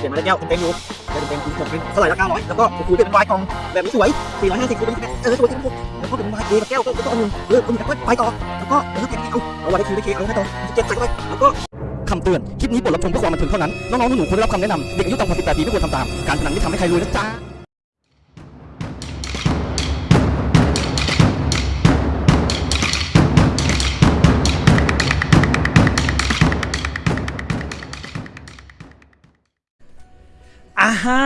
เปลี่ยนมาได้แก้วเต็มอยู่ได้เต็มๆผมเป็นเท่าไหร่ละเก้าร้อยแล้วก็คูณเป็นวายกล่องแบบนี้สวยสี่ร้อยห้าสิบคูณเป็นเออสวยจังผมแล้วก็เป็นวายเอกับแก้วก็ก็เอาหนึ่งเออเอาหนึ่งแล้วก็ไปต่อแล้วก็เออแกเอาเอาวายได้คิวได้เคเอาให้ต่อเจ็บใส่เข้าไปแล้วก็คำเตือน คลิปนี้บทรับชมเพื่อความบันเทิงเท่านั้น น้องๆหนูๆควรได้รับคำแนะนำ เด็กอายุต่ำกว่า 18 ปีไม่ควรทำตาม การพนันไม่ทำให้ใครรวยนะจ๊ะ อ่า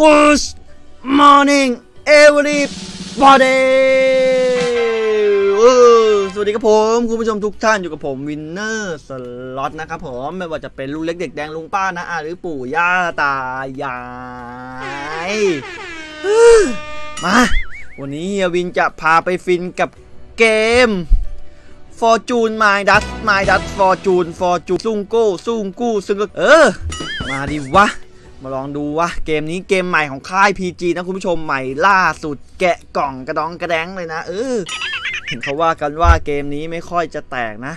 Good morning everybody เออสวัสดีครับผม คุณผู้ชมทุกท่านอยู่กับผมวินเนอร์สล็อตนะครับผม ไม่ว่าจะเป็นลุงเล็กเด็กแดงลุงป้านะอาหรือปู่ย่าตายาย มา วันนี้เฮียวินจะพาไปฟินกับเกม Fortune Midas Midas Fortune Fortune ซุ่งโก้ซุ่งกู้ซึ่งก็เออ มาดิวะ มาลองดูวะ เกมนี้เกมใหม่ของค่าย PG นะคุณผู้ชมใหม่ล่าสุดแกะกล่องกระดองกระแดงเลยนะเออเห็นเขาว่ากันว่าเกมนี้ไม่ค่อยจะแตกนะ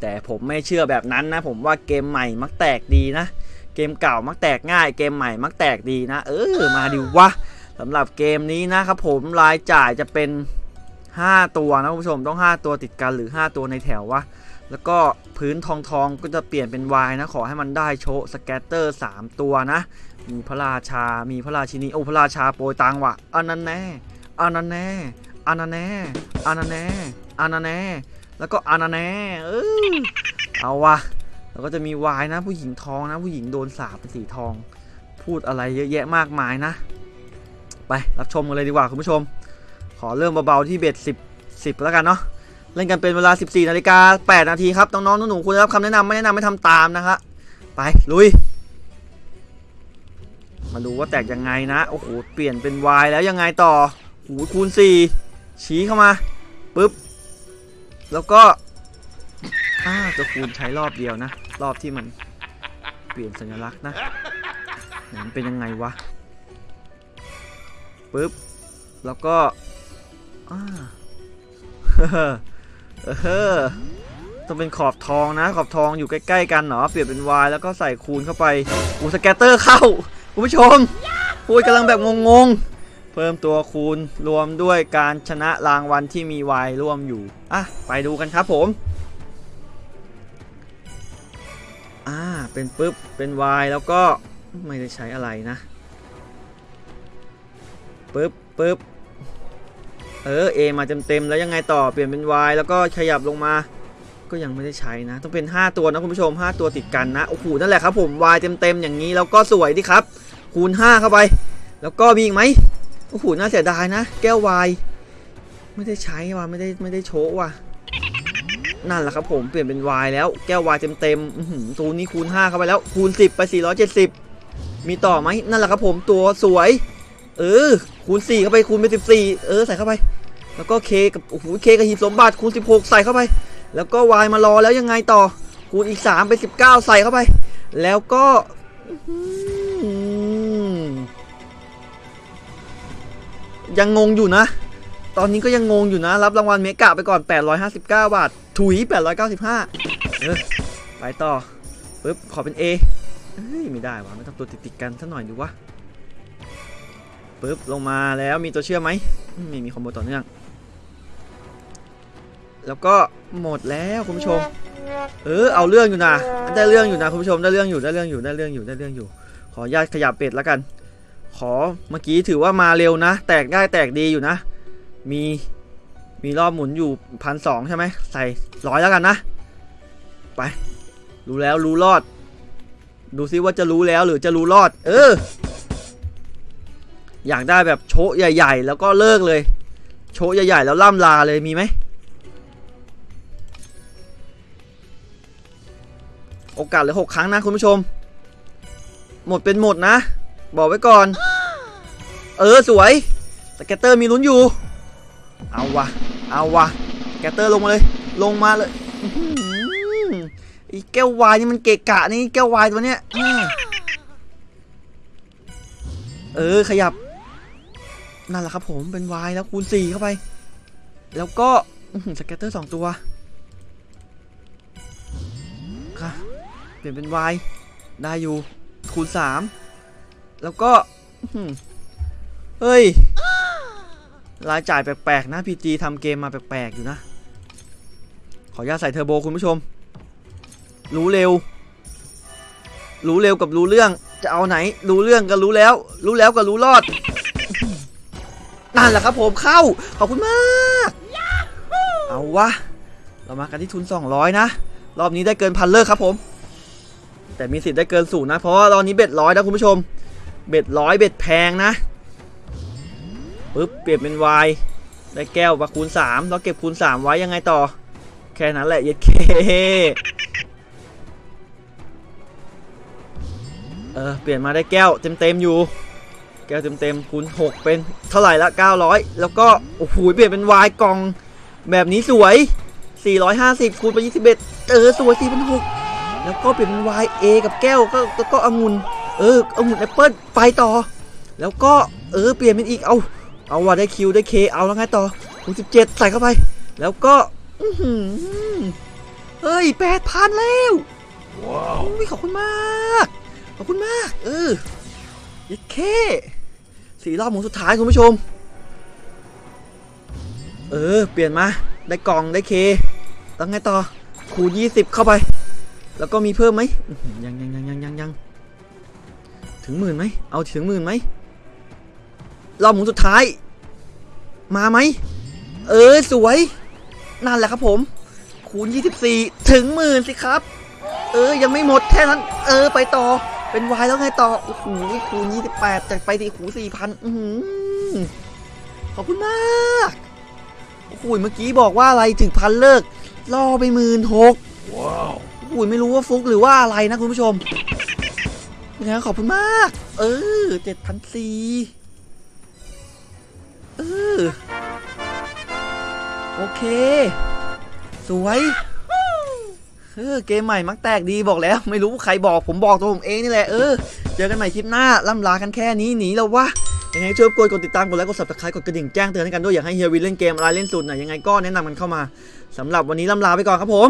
แต่ผมไม่เชื่อแบบนั้นนะ ผมว่าเกมใหม่มักแตกดีนะ เกมเก่ามักแตกง่าย เกมใหม่มักแตกดีนะ เออ มาดิวะสำหรับเกมนี้นะครับผมรายจ่ายจะเป็น 5 ตัวนะคุณผู้ชมต้อง 5 ตัวติดกันหรือ 5 ตัวในแถววะ แล้วก็พื้นทองทองก็จะเปลี่ยนเป็นวายนะ ขอให้มันได้โชสแกตเตอร์ 3 ตัวนะ มีพระราชา มีพระราชินี โอ้พระราชาโปรยตังว่ะอันนั้นแน่อันนั้นแน่อันนั้นแน่อันนั้นแน่อันนั้นแน่แล้วก็อันนั้นแน่เออเอาวะแล้วก็จะมีวายนะ ผู้หญิงทองนะ ผู้หญิงโดนสาปเป็นสีทอง พูดอะไรเยอะแยะมากมายนะ ไปรับชมกันเลยดีกว่าคุณผู้ชม ขอเริ่มเบาๆที่เบ็ด10 10แล้วกันเนาะ เล่นกันเป็นเวลา 14นาฬิกา8นาทีครับน้องๆหนูๆควรได้รับคำแนะนำไม่แนะนำไม่ทำตามนะครับไปลุย มาดูว่าแตกยังไงนะโอ้โหเปลี่ยนเป็น Y แล้วยังไงต่อโอ้โหคูณ 4 ชี้เข้ามาปึ๊บแล้วก็อ่าจะคูณใช้รอบเดียวนะ รอบที่มันเปลี่ยนสัญลักษณ์นะมันเป็นยังไงวะปึ๊บแล้วก็อ่า เออต้องเป็นขอบทองนะ ขอบทองอยู่ใกล้ๆกันเนาะเปลี่ยนเป็น Y แล้วก็ใส่คูณเข้าไปอูสแกตเตอร์เข้าคุณผู้ชมพูดกำลังแบบงงๆ เพิ่มตัวคูณรวมด้วยการชนะรางวัลที่มี Y ร่วมอยู่อะไปดูกันครับผมอ่าเป็นปึ๊บเป็น Y แล้วก็ไม่ได้ใช้อะไรนะปึ๊บปึ๊บ เออ A มาเต็มๆแล้วยังไงต่อเปลี่ยนเป็น Y แล้วก็ขยับลงมา ก็ยังไม่ได้ใช้นะ ต้องเป็น 5 ตัวนะคุณผู้ชม 5 ตัวติดกันนะโอ้โหนั่นแหละครับผม Y เต็มๆอย่างนี้แล้วก็สวยดีครับ คูณ 5 เข้าไป แล้วก็มีอีกไหมโอ้โหน่าเสียดายนะ แก้ว Y ไม่ได้ใช้ว่ะไม่ได้ไม่ได้โชว์ว่ะนั่นแหละครับผมเปลี่ยนเป็น Y แล้วแก้ว Y เต็มๆตัวนี้คูณ 5 เข้าไปแล้วคูณ 10 ไป 470 มีต่อไหมนั่นแหละครับผมตัวสวย เออ คูณ4เข้าไป คูณไป14เออ ใส่เข้าไป แล้วก็เคกับโอ้โหเคกับหีบสมบัติคูณ16ใส่เข้าไป แล้วก็ y มารอแล้วยังไงต่อ คูณอีก3เป็น19ใส่เข้าไป แล้วก็ยังงงอยู่นะ ตอนนี้ก็ยังงงอยู่นะ รับรางวัลเมกะไปก่อน 859 บาท ถุย 895เออไปต่อปึ๊บ ขอเป็น A เฮ้ย ไม่ได้วะไม่ต้องตัวติดๆกันสักหน่อยดูวะ ปึ๊บลงมาแล้วมีตัวเชื่อมไหมไม่มีคอมโบต่อเนื่อง แล้วก็หมดแล้วคุณผู้ชม เออเอาเรื่องอยู่นะได้เรื่องอยู่นะคุณผู้ชมได้เรื่องอยู่ได้เรื่องอยู่ได้เรื่องอยู่ได้เรื่องอยู่ ขอญาตขยับเป็ดแล้วกัน ขอเมื่อกี้ถือว่ามาเร็วนะ แตกได้แตกดีอยู่นะ มีมีรอบหมุนอยู่พันสองใช่ไหมใส่ร้อยแล้วกันนะ ไปรู้แล้วรู้รอด ดูซิว่าจะรู้แล้วหรือจะรู้รอด เออ อยากได้แบบโชะใหญ่ ๆ แล้วก็เลิกเลย โชะใหญ่ ๆ แล้วล่ำลาเลยมีไหมโอกาสเหลือหกครั้งนะคุณผู้ชม หมดเป็นหมดนะ บอกไว้ก่อน เออสวย scatter มีลุ้นอยู่ เอาวะเอาวะ scatter ลงมาเลย ลงมาเลยไอแก้ววายนี่มันเกะกะนี่แก้ววายตัวเนี้ยเออขยับ นั่นแหละครับผมเป็น Y แล้วคูณ4เข้าไป แล้วก็สแกตเตอร์2ตัวค่ะเปลี่ยนเป็น Y ได้อยู่คูณสามแล้วก็เฮ้ยรายจ่ายแปลกๆนะพีจีทำเกมมาแปลกๆอยู่นะ ขออนุญาตใส่เทอร์โบคุณผู้ชม รู้เร็ว รู้เร็วกับรู้เรื่องจะเอาไหน รู้เรื่องก็รู้แล้ว รู้แล้วก็รู้รอด นั่นแหละครับผมเข้า ขอบคุณมาก เอาวะ เรามากันที่ทุน 200 นะ รอบนี้ได้เกินพันเลิกครับผม แต่มีสิทธิ์ได้เกินสูงนะ เพราะว่ารอบนี้เบ็ดร้อยนะคุณผู้ชม เบ็ดร้อยเบ็ดแพงนะปึ๊บเปลี่ยนเป็นวายได้แก้วมาคูณ3แล้วเก็บคูณ 3 ไว้ยังไงต่อ แค่นั้นแหละเย็ดเคเออเปลี่ยนมาได้แก้วเต็มๆอยู่ แก้วเต็มๆคูณ6 เป็นเท่าไหร่ละ 900 แล้วก็โอ้โหเปลี่ยนเป็นวายกล่อง แบบนี้สวย 450คูณไป21 เออสวย4 6 0แล้วก็เปลี่ยนเป็น Y A กับแก้วก็ก็ก็องุ่นเออองุ่นแอปเปิ้ลไปต่อ แล้วก็เออเปลี่ยนเป็นอีกเอาเอาว่าได้คิวได้เคเอาแล้วไงต่อคูณ17 ใส่เข้าไป แล้วก็อื้อหือเฮ้ยแปดพันแล้วว้าวขอบคุณมาก ขอบคุณมาก เออ ยัดเคสี่รอบหมุนสุดท้ายคุณผู้ชม เออ เปลี่ยนมา ได้กล่องได้เคแล้วไงต่อคูณ20 เข้าไป แล้วก็มีเพิ่มไหมยังยังยังยังยังยังถึงหมื่นไหมเอาถึงหมื่นไหมรอบหมุนสุดท้าย มาไหม เออ สวย นั่นแหละครับผม คูณ 24 ถึงหมื่นสิครับ เออ ยังไม่หมดแค่นั้น เออ ไปต่อ เป็นวายแล้วไงต่อ โอ้โหคูณ28จากไปที่คูณ4,000อือหือขอบคุณมาก โอ้โหเมื่อกี้บอกว่าอะไรถึงพันเลิก ล่อไปหมื่นหกว้าวโอ้โหไม่รู้ว่าฟุกหรือว่าอะไรนะคุณผู้ชมยังไงก็ขอบคุณมาก เออเจ็ดพันสี่เออ โอเค สวย เออเกมใหม่มักแตกดีบอกแล้ว ไม่รู้ใครบอกผมบอกตัวผมเองนี่แหละเออเจอกันใหม่คลิปหน้าล่ำลากันแค่นี้หนีแล้ววะยังไงช่วยกดกดติดตามกดไลค์กด subscribe กดกระดิ่งแจ้งเตือนให้กันด้วยอยากให้เฮียวินเล่นเกมอะไรเล่นสุดไหนยังไงก็แนะนำกันเข้ามาสำหรับวันนี้ล่ำลาไปก่อนครับผม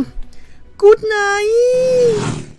Good night